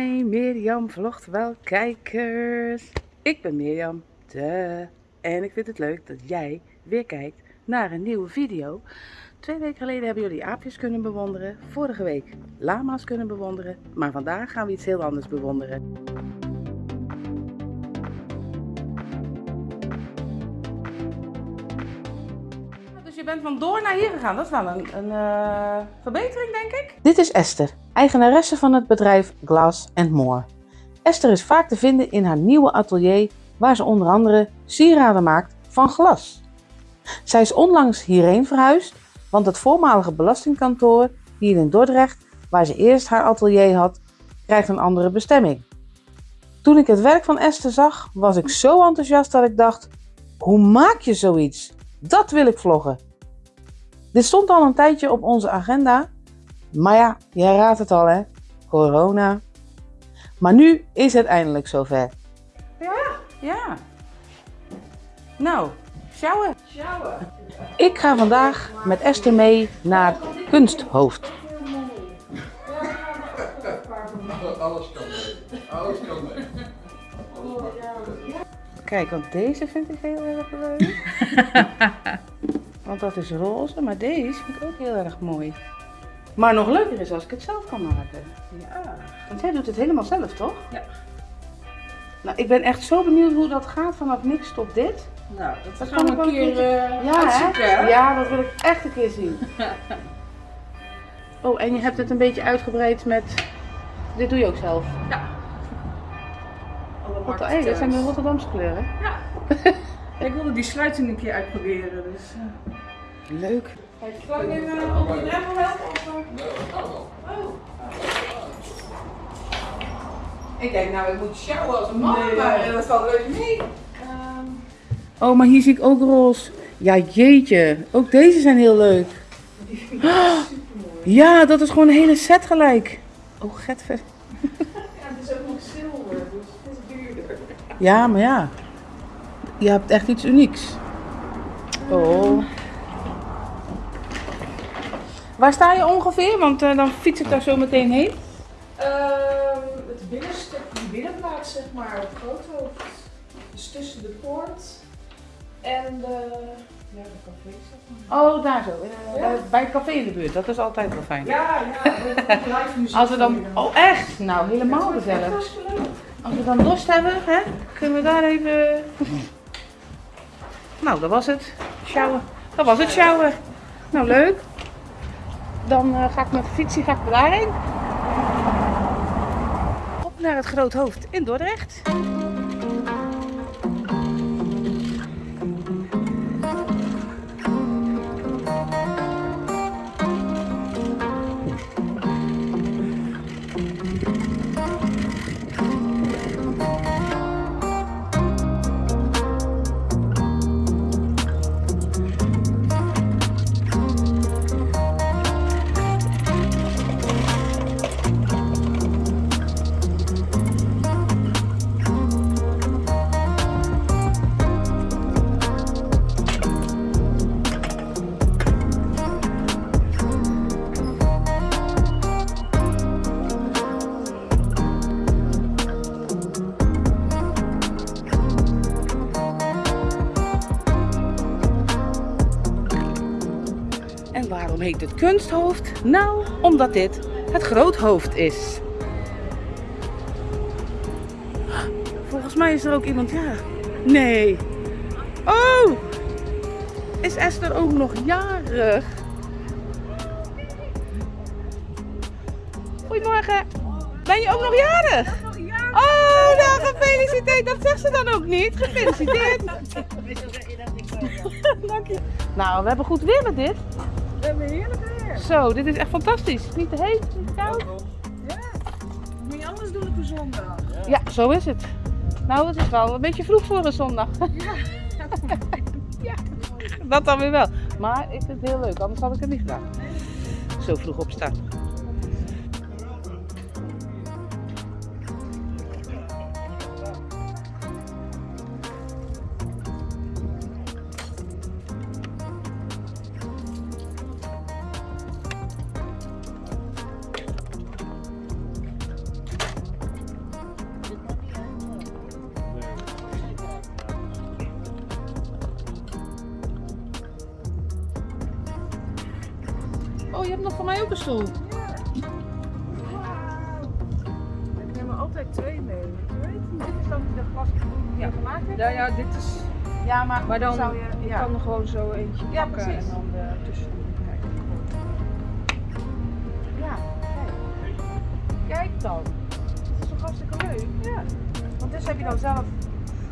Hi, Mirjam vlogt wel kijkers. Ik ben Mirjam, de. En ik vind het leuk dat jij weer kijkt naar een nieuwe video. Twee weken geleden hebben jullie aapjes kunnen bewonderen. Vorige week lama's kunnen bewonderen. Maar vandaag gaan we iets heel anders bewonderen. Bent van door naar hier gegaan. Dat is wel een, eh, verbetering, denk ik. Dit is Esther, eigenaresse van het bedrijf Glass More. Esther is vaak te vinden in haar nieuwe atelier, waar ze onder andere sieraden maakt van glas. Zij is onlangs hierheen verhuisd, want het voormalige belastingkantoor hier in Dordrecht, waar ze eerst haar atelier had, krijgt een andere bestemming. Toen ik het werk van Esther zag, was ik zo enthousiast dat ik dacht: hoe maak je zoiets? Dat wil ik vloggen. Dit stond al een tijdje op onze agenda, maar ja, jij raadt het al hè, corona. Maar nu is het eindelijk zover. Ja, ja. Nou, sjouwen. Ik ga vandaag met Esther mee naar Kunsthoofd. Alles kan mee. Alles kan mee. Kijk, want deze vind ik heel erg leuk. want dat is roze, maar deze vind ik ook heel erg mooi. Maar nog leuker is als ik het zelf kan maken. Ja. Want jij doet het helemaal zelf, toch? Ja. Nou, ik ben echt zo benieuwd hoe dat gaat vanaf niks tot dit. Nou, dat, Dat gaan kan we een keer eh Ja, hè? Ja, dat wil ik echt een keer zien. Oh, en je hebt het een beetje uitgebreid met... Dit doe je ook zelf. Ja. Alle Wat, hey, dat zijn de. Rotterdamse kleuren. Ja. Ik wilde die sluiting een keer uitproberen, dus... eh. Leuk. Kijk, zal ik even op de drempel helpen? Of, eh? Oh. Ik denk, nou, ik moet sjouwen als een man, Nee, maar ja. dat valt reuze mee. Ehm, Oh, maar hier zie ik ook roze. Ja, jeetje. Ook deze zijn heel leuk. die vind ik super mooi. Ja, dat is gewoon een hele set gelijk. Oh, getver. Ja, het is ook nog zilver, dus het is duurder. Ja, maar ja. Je hebt echt iets unieks. Oh. Waar sta je ongeveer? Want eh, dan fiets ik daar zo meteen heen. Ehm, het binnenstuk, die binnenplaats zeg maar, op Groothoofd. Dus tussen de poort en de, ja, de café zeg maar. Oh, daar zo. Eh, Ja. bij- het café in de buurt. Dat is altijd wel fijn. Ja, ja, live muziek. Als we dan... Oh, echt? Nou, helemaal gezellig. Als we dan dorst hebben, hè, kunnen we daar even... Nou, dat was het. Sjouwen. Dat was het sjouwen. Nou, leuk. Dan eh, ga ik met de fietsie ga ik daarheen. Op naar het Groot Hoofd in Dordrecht. Kunsthoofd? Nou, omdat dit het groothoofd is. Volgens mij is er ook iemand, ja. Nee. Oh! Is Esther ook nog jarig? Goedemorgen. Ben je ook nog jarig? Oh, nou gefeliciteerd. Dat zegt ze dan ook niet. Gefeliciteerd. Dank je. Nou, we hebben goed weer met dit. We hebben heerlijk weer. Zo, dit is echt fantastisch. Niet te heet, niet te koud. Ja. Moet je anders doen op een zondag? Ja, zo is het. Nou, het is wel een beetje vroeg voor een zondag. Ja, dat dan weer wel. Maar ik vind het heel leuk, anders had ik het niet gedaan. Zo vroeg opstaan. Van mij ook een stoel. Ik neem er altijd twee mee. Dit is dan de glas die je gemaakt hebt? Ja, ja, dit is... Ja, maar, Maar dan zou je... Je Ja, kan er gewoon zo eentje Ja, pakken precies. en dan uh, tussen kijken. ja kijk. Kijk dan. Dat is toch hartstikke leuk? Ja. Want dit heb je dan zelf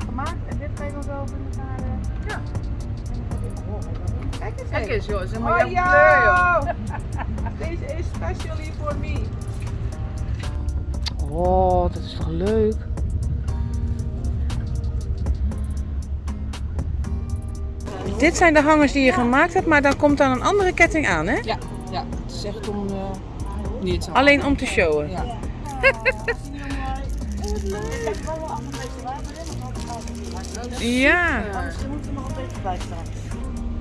gemaakt en dit ga je dan zo in elkaar... eh, Ja. Kijk eens Kijk eens joh, het is helemaal Oh jouw kleur joh. Deze is specially for me. Oh, dat is toch leuk? Dit zijn de hangers die je gemaakt hebt, maar dan komt dan een andere ketting aan, hè? Ja, ja, het is echt om uh, niet zo. Alleen om te showen. Ja. Ja, Misschien moet er nog een beetje bij staan.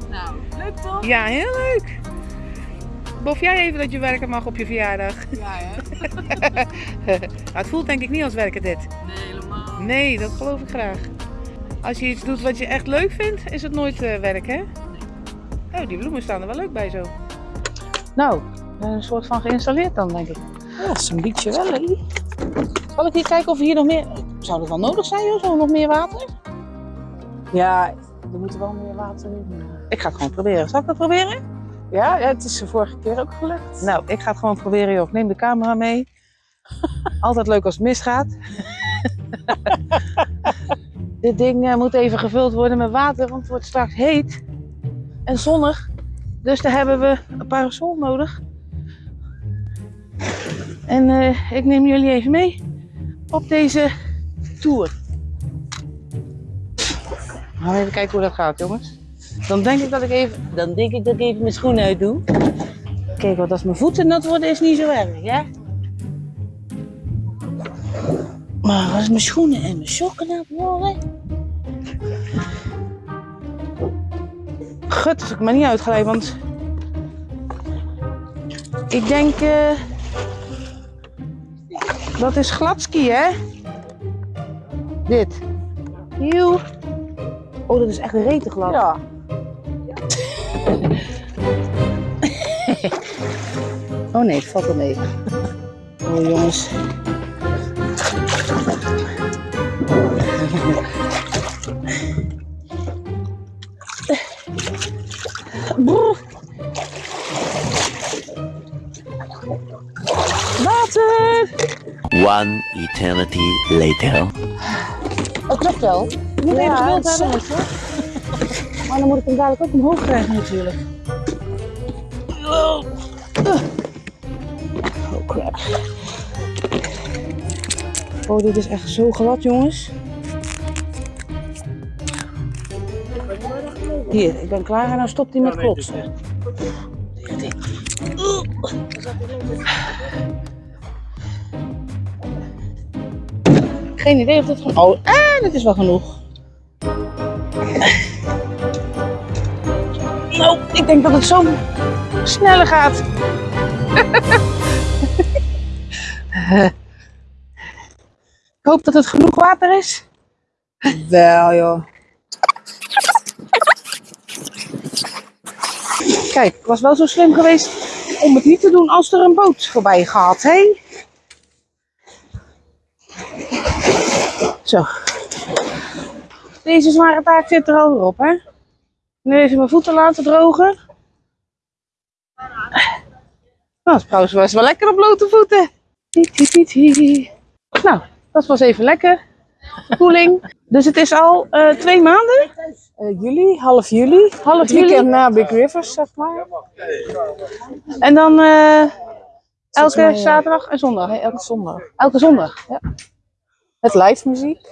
Nou, leuk toch? ja heel leuk. Bof jij even dat je werken mag op je verjaardag? Ja hè? Nou, het voelt denk ik niet als werken dit. Nee, helemaal. Nee, dat geloof ik graag. Als je iets doet wat je echt leuk vindt, is het nooit eh, werk, hè? Oh, die bloemen staan er wel leuk bij zo. Nou, een soort van geïnstalleerd dan, denk ik. Ja, dat is een beetje wel, hè? Zal ik hier kijken of hier nog meer... Zou dat wel nodig zijn, joh? Zo nog meer water? Ja, er moet wel meer water in. Ik ga het gewoon proberen. Zal ik dat proberen? Ja, ja, het is de vorige keer ook gelukt. Nou, ik ga het gewoon proberen, joh. Ik neem de camera mee. Altijd leuk als het misgaat. Dit ding eh, moet even gevuld worden met water, want het wordt straks heet en zonnig. Dus daar hebben we een parasol nodig. En eh, ik neem jullie even mee op deze tour. Nou, even kijken hoe dat gaat, jongens. Dan denk ik dat ik even, dan denk ik dat ik even mijn schoenen uit doe. Kijk, want als mijn voeten nat worden is niet zo erg, hè? Maar als mijn schoenen en mijn sokken nat worden... Gut, als ik maar niet uitgeleid, want... Ik denk... eh, Dat is gladski, hè? Dit. Joe. Oh, dat is echt rete glad. Ja. Oh nee, het valt wel mee. Oh jongens. Brrr. Water! One eternity later. Oh, klopt wel. Je moet Ja, even geduld hebben. Maar dan moet ik hem dadelijk ook omhoog krijgen natuurlijk. Oh crap. Oh, dit is echt zo glad, jongens. Hier, ik ben klaar en dan stopt hij met klotsen. Geen idee of dit van. Oh, ah, dit is wel genoeg. Nou, ik denk dat het zo sneller gaat. ik hoop dat het genoeg water is. Wel joh. Kijk, ik was wel zo slim geweest om het niet te doen als er een boot voorbij gaat, hé? Zo. Deze zware taak zit er al weer op, hè? Nu even mijn voeten laten drogen. Nou, trouwens was wel lekker op blote voeten. Nou, dat was even lekker. Koeling. Dus het is al eh, twee maanden? Eh, juli, half juli. Half Het juli? weekend na Big Rivers, zeg maar. En dan eh, elke mij, zaterdag en zondag? Nee, elke zondag. Elke zondag? Met live muziek.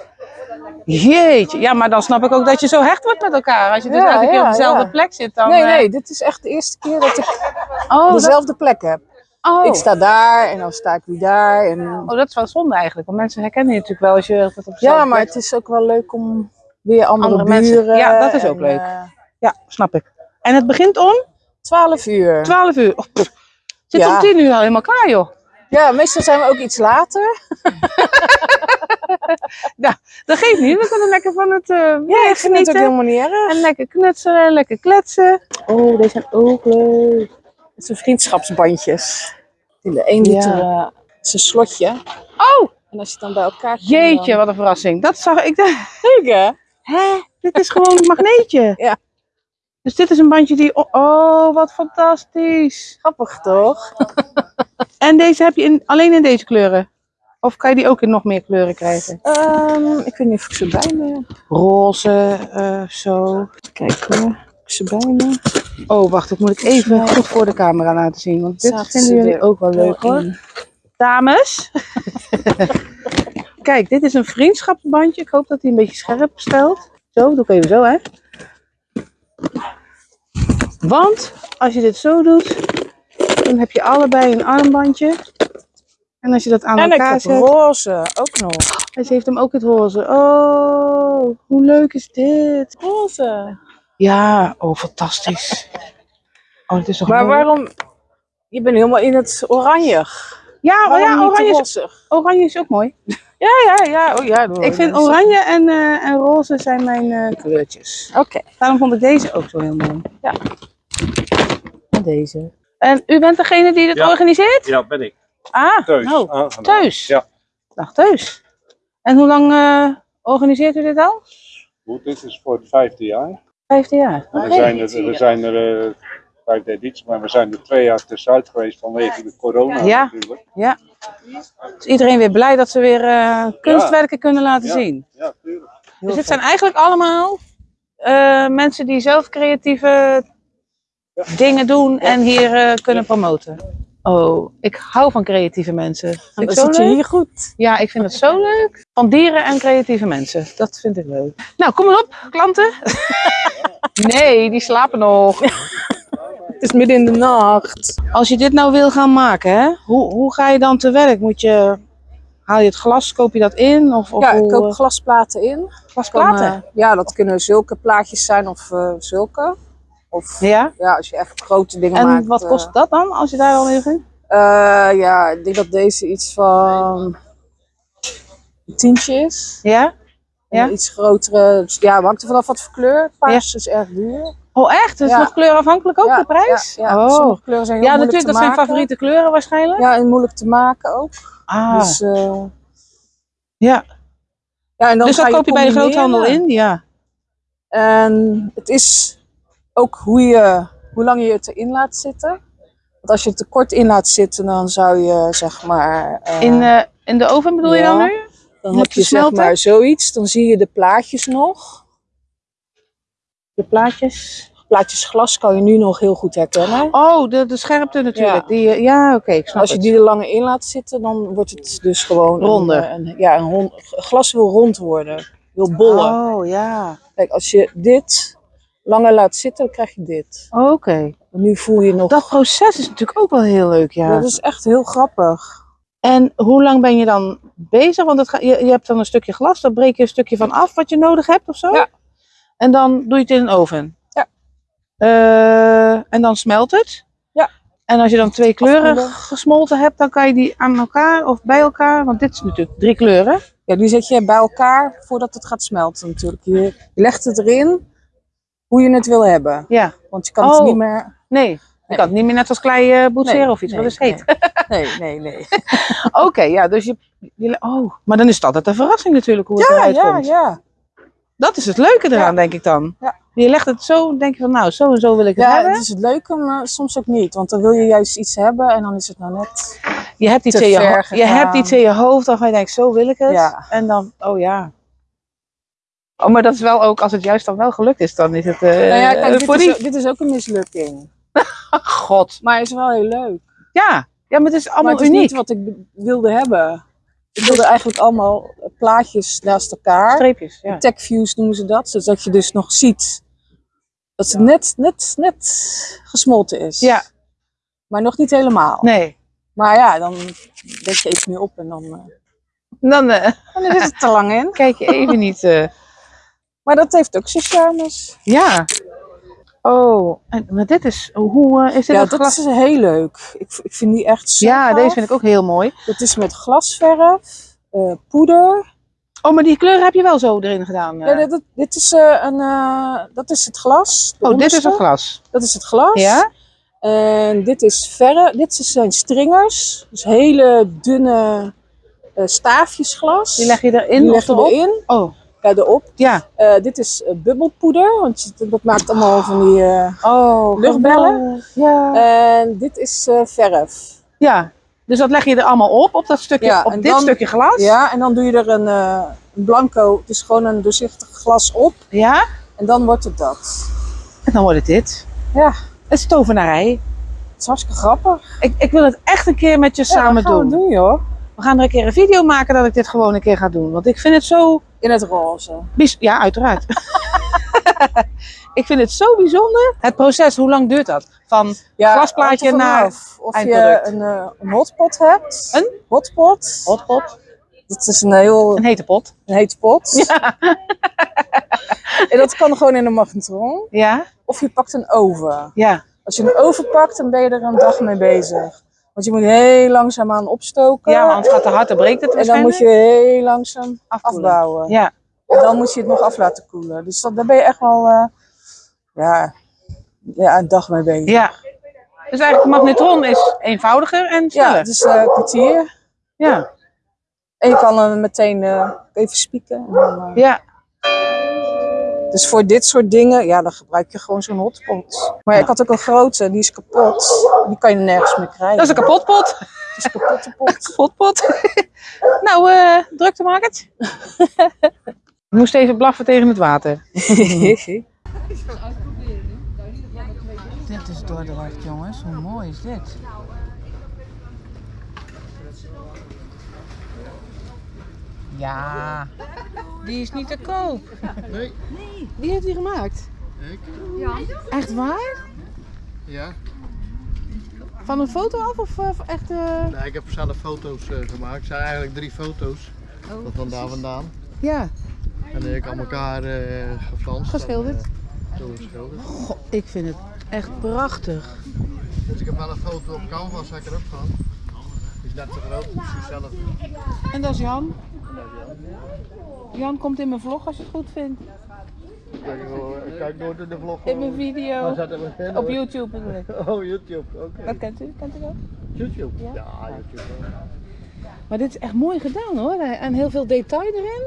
Jeetje, ja, maar dan snap ik ook dat je zo hecht wordt met elkaar. Als je dus Ja, elke keer ja, op dezelfde ja. plek zit. Dan, Nee, eh, nee, dit is echt de eerste keer dat ik Oh, dat, dezelfde plek heb. oh. Ik sta daar en dan sta ik weer daar. En... oh, dat is wel zonde eigenlijk. Want mensen herkennen je natuurlijk wel als je altijd op dezelfde Ja, maar plek- het is ook wel leuk om weer andere, Andere mensen. buren. Ja, dat is ook en, leuk. eh, Ja, snap ik. En het begint om 12 uur. 12 uur. Oh. Zit om 10 uur al helemaal klaar, joh. Ja, meestal zijn we ook iets later. Dat geeft niet. We kunnen lekker van het eh Ja, ik vind het ook helemaal niet erg. En lekker knutselen, lekker kletsen. Oh, deze zijn ook leuk. Het zijn vriendschapsbandjes. In de 1 Ja. liter eh, is een slotje. Oh, En als je het dan bij elkaar jeetje, dan- wat een verrassing. Dat zag ik. Leuk hè? Hè? Dit is gewoon een magneetje. Ja. Dus dit is een bandje die... Oh, oh, wat fantastisch. Grappig toch? En deze heb je in, alleen in deze kleuren? Of kan je die ook in nog meer kleuren krijgen? Ehm, ik weet niet of ik ze bij me heb. Roze, eh, zo. Kijk hoor. Heb ik ze bij me? Oh, wacht, dat moet ik even goed voor de camera laten zien. Want dit Zaten vinden jullie ook wel leuk hoor. in. Dames. Kijk, dit is een vriendschapsbandje. Ik hoop dat hij een beetje scherp stelt. Zo, doe ik even zo hè. Want als je dit zo doet, dan heb je allebei een armbandje. En als je dat aan En ik elkaar heb zet, roze ook nog. en ze heeft hem ook het roze. Oh, hoe leuk is dit? Roze. Ja, oh fantastisch. Oh, het is toch Maar mooi? waarom? Je bent helemaal in het oranje. Ja, oh, ja oranje, is, oranje is ook mooi. Ja, ja, ja. Oh, ja Ik vind oranje en, eh, en roze zijn mijn eh, kleurtjes. Oké. Daarom vond ik deze ook zo heel mooi. Ja. En deze. En u bent degene die dit Ja. organiseert? Ja, ben ik. Ah, Thuis. nou, aangenaam. thuis. Ja. Dag thuis. En hoe lang eh, organiseert u dit al? Goed, dit is voor het vijfde jaar. Vijfde jaar. we, zijn er, we zijn er, eh, vijfde editie, maar we zijn er twee jaar tussenuit geweest vanwege de corona Ja. natuurlijk. Is iedereen weer blij dat ze weer eh, kunstwerken kunnen laten Ja. zien? Ja, tuurlijk. Dus dit zijn eigenlijk allemaal eh, mensen die zelf creatieve dingen doen en hier eh, kunnen promoten. Oh, ik hou van creatieve mensen. Vind ik zit je leuk. hier goed. Ja, ik vind het zo leuk. Van dieren en creatieve mensen. Dat vind ik leuk. Nou, kom maar op, klanten. nee, die slapen nog. Het is midden in de nacht. Als je dit nou wil gaan maken, hè, hoe, hoe ga je dan te werk? Moet je, haal je het glas, koop je dat in? Of, of Ja, ik hoe, koop eh, glasplaten in. glasplaten? Ja, dat kunnen zulke plaatjes zijn of eh, zulke. Of ja. ja, als je echt grote dingen En maakt. wat eh, kost dat dan, als je daar al in vindt? eh, ja, ik denk dat deze iets van een tientje is. Ja? En Ja? iets grotere, dus ja, hangt er vanaf wat voor kleur. Paars is erg duur. Oh, echt? Dus Ja. nog kleurafhankelijk ook ja, de prijs? Ja, ja. Oh. sommige kleuren zijn heel Ja, moeilijk natuurlijk, dat zijn favoriete kleuren waarschijnlijk. Ja, en moeilijk te maken ook. Ah, Dus, eh, ja. ja, en dan dus dat koop je bij de groothandel in? Ja. En het is ook hoe, je, hoe lang je het erin laat zitten. Want als je het te kort in laat zitten, dan zou je zeg maar. eh, In, eh, in de oven bedoel je dan nu? dan moet heb je zeg maar zoiets. Dan zie je de plaatjes nog. De plaatjes. Plaatjes glas kan je nu nog heel goed herkennen. Oh, de, de scherpte natuurlijk. Ja. Die, eh, ja, oké, ik snap Als je het. die er langer in laat zitten, dan wordt het dus gewoon Ronder. een- ja, een rond, glas wil rond worden. Wil bollen. Oh, ja. Kijk, als je dit langer laat zitten, dan krijg je dit. Oké. Nu voel je nog. Dat proces is natuurlijk ook wel heel leuk, ja. Dat is echt heel grappig. En hoe lang ben je dan bezig? Want het ga, je, je hebt dan een stukje glas, daar breek je een stukje van af wat je nodig hebt of zo. Ja. En dan doe je het in een oven. Ja. Eh, en dan smelt het. Ja. En als je dan twee kleuren gesmolten hebt, dan kan je die aan elkaar of bij elkaar, want dit is natuurlijk drie kleuren. Ja, die zet je bij elkaar voordat het gaat smelten natuurlijk. Je legt het erin hoe je het wil hebben. Ja. Want je kan Oh. het niet meer... Nee, je Nee. kan het niet meer net als klei boetseren Nee, of iets, nee, wat is heet. Nee, nee, nee. Oké, ja, dus je, je- Oh, maar dan is het altijd een verrassing natuurlijk hoe het Ja, eruit ja, komt. ja. Dat is het leuke eraan, denk ik dan. Ja. Je legt het zo, denk je van nou, zo en zo wil ik het Ja, hebben. het is het leuke, maar soms ook niet. Want dan wil je juist iets hebben en dan is het nou net... Je hebt iets, in je, je hebt iets in je hoofd waarvan je denkt, zo wil ik het. Ja. En dan, oh ja. Oh, maar dat is wel ook, als het juist dan wel gelukt is, dan is het eh nou ja, kijk, dit is, dit is ook een mislukking. God. Maar het is wel heel leuk. Ja. ja, maar het is Maar allemaal het is uniek. niet wat ik wilde hebben. Ik wilde eigenlijk allemaal plaatjes naast elkaar. Streepjes, ja. Tech views noemen ze dat. Zodat je dus nog ziet dat het net, net, net gesmolten is. Ja. Maar nog niet helemaal. Nee. Maar ja, dan denk je iets meer op en dan, eh, Dan eh, dan is het te lang in. kijk je even niet... eh, Maar dat heeft ook zijn charmes. ja. Oh, en, maar dit is... Hoe eh, is dit Ja, dat glas? is heel leuk. Ik, ik vind die echt zo Ja, gaaf. deze vind ik ook heel mooi. Dat is met glasverf, eh, poeder. Oh, maar die kleuren heb je wel zo erin gedaan. eh. Ja, dit, dit- dit is, eh, een, eh, dat is het glas. oh, dit is het glas. Dat is het glas. Ja? En dit is verre, dit zijn stringers. Dus hele dunne eh, staafjes glas. Die leg je erin Die leg je erop? erin. Oh, erop. ja. Eh, dit is eh, bubbelpoeder, want je- dat maakt allemaal van die... eh, Oh, Luchtbellen? Ja. En dit is verf. ja. Dus dat leg je er allemaal op, op dat stukje, Ja, op dit dan- stukje glas? Ja, en dan doe je er een, een blanco, het is gewoon een doorzichtig glas op. Ja? En dan wordt het dat. En dan wordt het dit. Ja. Het is tovenarij. Het is hartstikke grappig. Ik, ik wil het echt een keer met je Ja, samen dat gaan doen. we doen, joh. We gaan er een keer een video maken dat ik dit gewoon een keer ga doen. Want ik vind het zo... In het roze. Ja, uiteraard. ik vind het zo bijzonder. Het proces, hoe lang duurt dat? Van Ja, Glasplaatje naar Of je een, eh, een hotpot hebt. Een? Hotpot. hotpot, Dat is een heel een hete pot. een hete pot. en dat kan gewoon in een magnetron. Ja? Of je pakt een oven. Ja. Als je een oven pakt, dan ben je er een dag mee bezig. Want je moet heel langzaam aan opstoken. Ja, want het gaat te hard, dan breekt het En dan moet waarschijnlijk. je heel langzaam Afkoelen. afbouwen. Ja. En dan moet je het nog af laten koelen. Dus dat, daar ben je echt wel eh, ja, ja, een dag mee bezig. Ja. Dus eigenlijk de magnetron is eenvoudiger en Ja, sneller. het is eh, een kwartier. Ja. En je kan hem meteen eh, even spieken. En dan, Ja. Dus voor dit soort dingen, ja, dan gebruik je gewoon zo'n hotpot. Maar ja, ik had ook een grote, die is kapot. Die kan je nergens meer krijgen. Dat is een kapotpot. Het is een kapotte pot. Kapotpot. nou, eh drukte maak het. Ik moest even blaffen tegen het water. Dit is Dordrecht, jongens. Hoe mooi is dit? Ja, die is niet te koop. Nee. Wie heeft die gemaakt? Ik? Echt waar? Ja. Van een foto af of eh, echt... eh, Nee, ik heb zelf foto's eh, gemaakt. Het zijn eigenlijk drie foto's. Oh, Dat van daar vandaan. Ja, En ik aan elkaar eh gefranst. Geschilderd? En, zo geschilderd. Goh, ik vind het echt prachtig. Dus ik heb wel een foto op canvas heb ik erop gehad. Die is net te groot, dus zelf. En dat is Jan. Jan komt in mijn vlog als je het goed vindt. Kijk, ik kijk nooit in de vlog. In mijn video. Op YouTube bedoel ik. Oh, YouTube, oké. Dat kent u? Kent u dat? YouTube? Ja. Ja, YouTube. Maar dit is echt mooi gedaan hoor. En heel veel detail erin.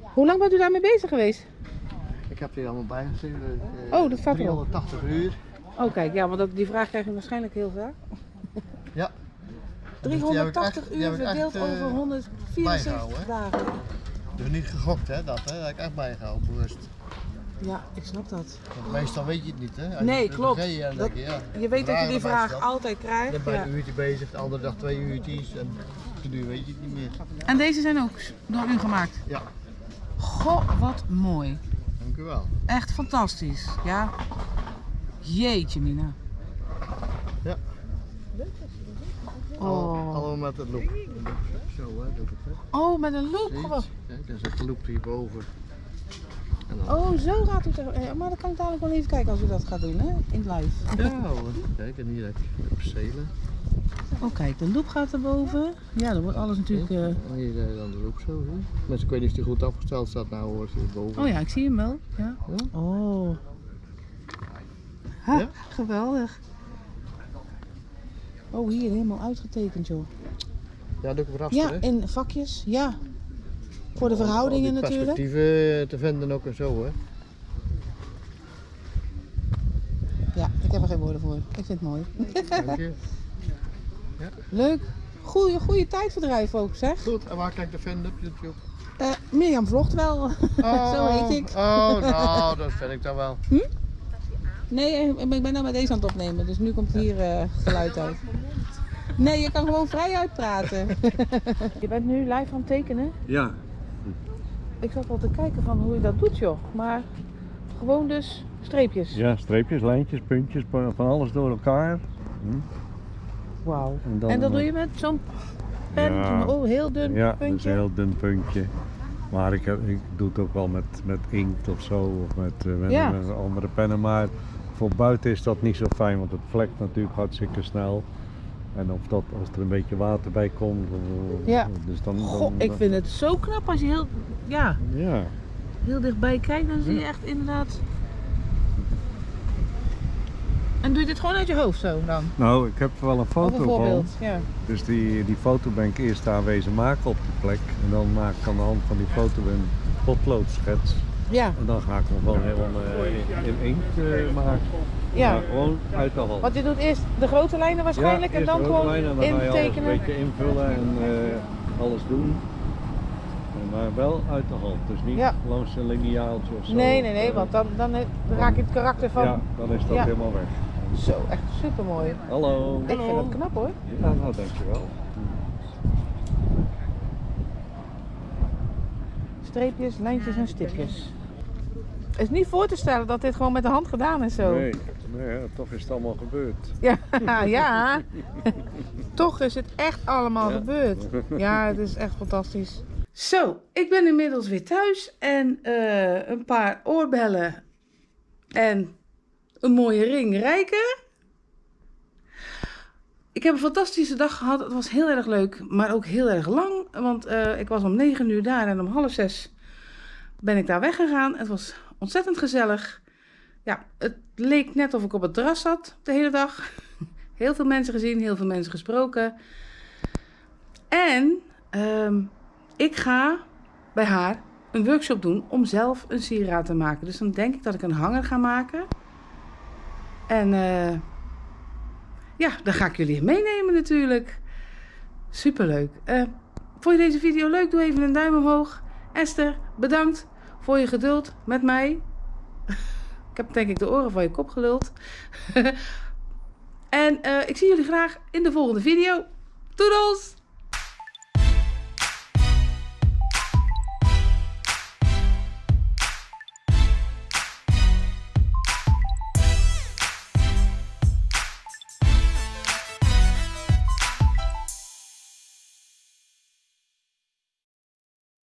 Hoe lang bent u daarmee bezig geweest? Ik heb hier allemaal bijgestuurd. Oh, dat staat erop. 380 uur. Oh kijk, ja, want dat, die vraag krijg je waarschijnlijk heel vaak. Ja. Dus die heb ik 380 echt- die uur echt, verdeeld eh, over 174 bijgehouden, hè? dagen. Dus niet gegokt hè, dat hè. Dat heb ik echt bijgehouden, bewust. Ja, ik snap dat. Want meestal weet je het niet, hè? Als Nee, je klopt. je, ja, Je weet dat je die vraag altijd Je krijgt. bent bij Ja. een uurtje bezig, de andere dag twee uurtjes en toen weet je het niet meer. En deze zijn ook door u gemaakt. Ja, Goh, wat mooi. dank u wel. Echt fantastisch. Ja. Jeetje, Mina. Ja. Oh. Allemaal met het loop. Zo hè, doe ik het hè. Oh, met een loop gewoon. het? Kijk, er zit een loop hierboven. En dan... Oh, zo gaat u er. ja, Maar dan kan ik dadelijk wel even kijken als u dat gaat doen, hè? In live. Ja hoor, kijk en hier heb je de percelen. Oh, kijk, de loop gaat erboven. Ja, dan wordt alles natuurlijk. eh, En hier eh, dan de loop zo. Hè. Mensen, ik weet niet of die goed afgesteld staat nou hoor, hierboven. Oh ja, ik zie hem wel. Ja. Ja? Oh. Ha, Ja? geweldig. Oh, hier helemaal uitgetekend, joh. Ja, op raster Ja, hè. in vakjes, ja. Voor de verhoudingen Al die natuurlijk. perspectieven te vinden ook en zo hè. Ja, ik heb er geen woorden voor. Ik vind het mooi. Dank je. Leuk. Goeie, goede tijdverdrijf ook, zeg. Goed, en waar kan ik te vinden op YouTube? Eh, Mirjam vlogt wel. Zo heet ik. Oh, nou, dat vind ik dan wel. Nee, eh, ik ben nou met deze aan het opnemen, dus nu komt hier eh, geluid uit. Nee, je kan gewoon vrij uitpraten. je bent nu live aan het tekenen. Ja, Ik zat al te kijken van hoe je dat doet, joh. Maar gewoon dus streepjes. Ja, streepjes, lijntjes, puntjes, van alles door elkaar. Wauw. En, dat doe je met zo'n pen? Ja. Oh, heel dun Ja, dat is puntje. een heel dun puntje. Maar ik, heb, ik doe het ook wel met, met inkt of zo, of met, eh, met, Ja. met andere pennen. Maar voor buiten is dat niet zo fijn, want het vlekt natuurlijk hartstikke snel. En of dat, als er een beetje water bij komt. Ja. Dus dan, Goh, dan- ik vind het zo knap als je heel, ja, Ja, heel dichtbij kijkt. Dan zie je echt inderdaad En doe je dit gewoon uit je hoofd zo dan? Nou, ik heb wel een foto een van. ja. Dus die, die foto ben ik eerst aanwezig maken op die plek. En dan maak ik aan de hand van die foto een potloodschets. Ja, En dan ga ik hem gewoon helemaal eh, in inkt eh, maken. ja. Maar gewoon uit de hand. Want je doet eerst de grote lijnen waarschijnlijk Ja, en dan gewoon lijn en dan ga je alles een beetje invullen en eh, alles doen. En Maar wel uit de hand, dus niet Ja. langs een lineaaltje of zo. Nee, nee, nee, want dan, dan raak je het karakter van... Ja, dan is dat Ja. helemaal weg. Zo, echt super mooi. Hallo. Ik vind het knap hoor. Ja, nou dankjewel. Streepjes, lijntjes en stipjes. Het is niet voor te stellen dat dit gewoon met de hand gedaan is zo. Nee, nee, ja, toch is het allemaal gebeurd. Ja, ja. Toch is het echt allemaal Ja. gebeurd. Ja, het is echt fantastisch. Zo, ik ben inmiddels weer thuis en eh, een paar oorbellen en een mooie ring rijken. Ik heb een fantastische dag gehad. Het was heel erg leuk, maar ook heel erg lang. Want eh, ik was om 9 uur daar en om half zes ben ik daar weggegaan. Het was ontzettend gezellig. Ja, het leek net of ik op het terras zat de hele dag. Heel veel mensen gezien, heel veel mensen gesproken. En ehm, ik ga bij haar een workshop doen om zelf een sieraad te maken. Dus dan denk ik dat ik een hanger ga maken. En eh, ja, daar ga ik jullie meenemen natuurlijk. Superleuk. Eh vond je deze video leuk? Doe even een duim omhoog. Esther, bedankt voor je geduld met mij. Ik heb denk ik de oren van je kop geluld. en eh, ik zie jullie graag in de volgende video. Doedels!